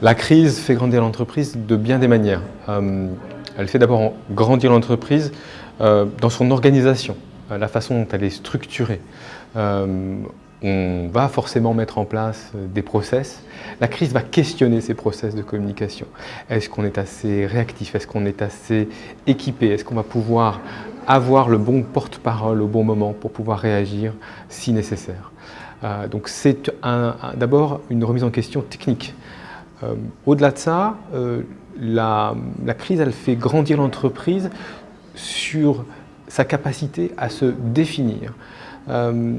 La crise fait grandir l'entreprise de bien des manières. Euh, elle fait d'abord grandir l'entreprise euh, dans son organisation, euh, la façon dont elle est structurée. on va forcément mettre en place des process. La crise va questionner ces process de communication. Est-ce qu'on est assez réactif? Est-ce qu'on est assez équipé? Est-ce qu'on va pouvoir avoir le bon porte-parole au bon moment pour pouvoir réagir si nécessaire? Donc c'est d'abord une remise en question technique. Euh, au-delà de ça, euh, la, crise, elle fait grandir l'entreprise sur sa capacité à se définir. Euh,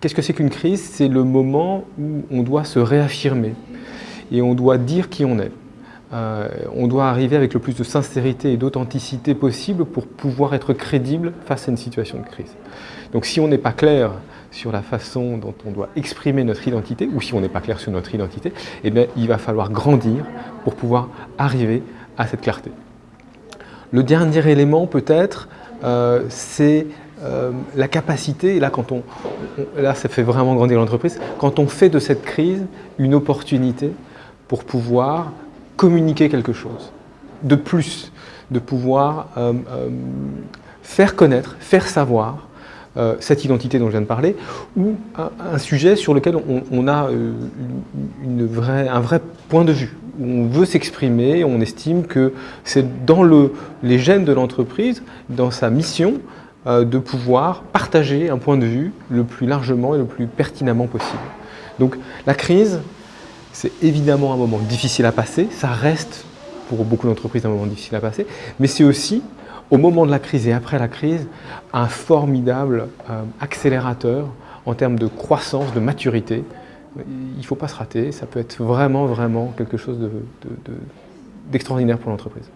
qu'est-ce que c'est qu'une crise? C'est le moment où on doit se réaffirmer et on doit dire qui on est. on doit arriver avec le plus de sincérité et d'authenticité possible pour pouvoir être crédible face à une situation de crise. Donc si on n'est pas clair sur la façon dont on doit exprimer notre identité, ou si on n'est pas clair sur notre identité, eh bien, il va falloir grandir pour pouvoir arriver à cette clarté. Le dernier élément peut-être, euh, c'est euh, la capacité, là, quand on, là ça fait vraiment grandir l'entreprise, quand on fait de cette crise une opportunité pour pouvoir communiquer quelque chose de plus, de pouvoir euh, faire connaître, faire savoir euh, cette identité dont je viens de parler, ou un, sujet sur lequel on, a euh, un vrai point de vue. on veut s'exprimer, on estime que c'est dans le, les gènes de l'entreprise, dans sa mission, euh, de pouvoir partager un point de vue le plus largement et le plus pertinemment possible. Donc la crise, c'est évidemment un moment difficile à passer, ça reste pour beaucoup d'entreprises un moment difficile à passer, mais c'est aussi au moment de la crise et après la crise, un formidable euh, accélérateur en termes de croissance, de maturité. Il ne faut pas se rater, ça peut être vraiment, vraiment quelque chose d'extraordinaire pour l'entreprise.